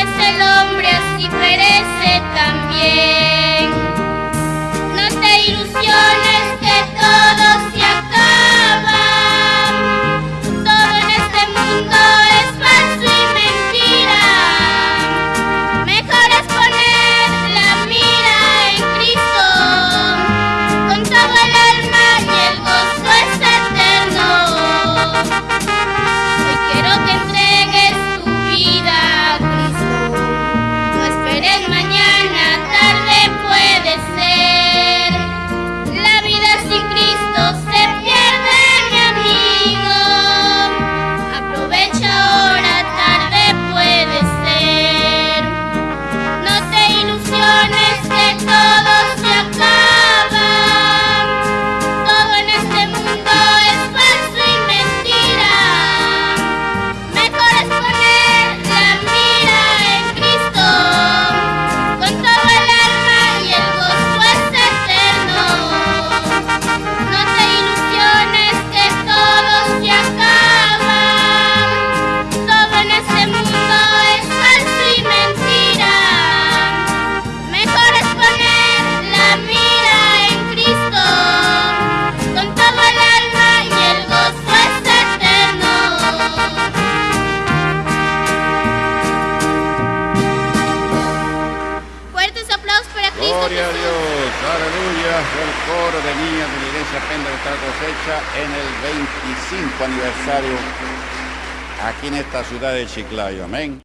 es el hombre, así perece también. No te ilusiones. Gloria Dios, aleluya, el coro de niñas de la iglesia Penda de cosecha en el 25 aniversario aquí en esta ciudad de Chiclayo, amén.